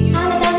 On a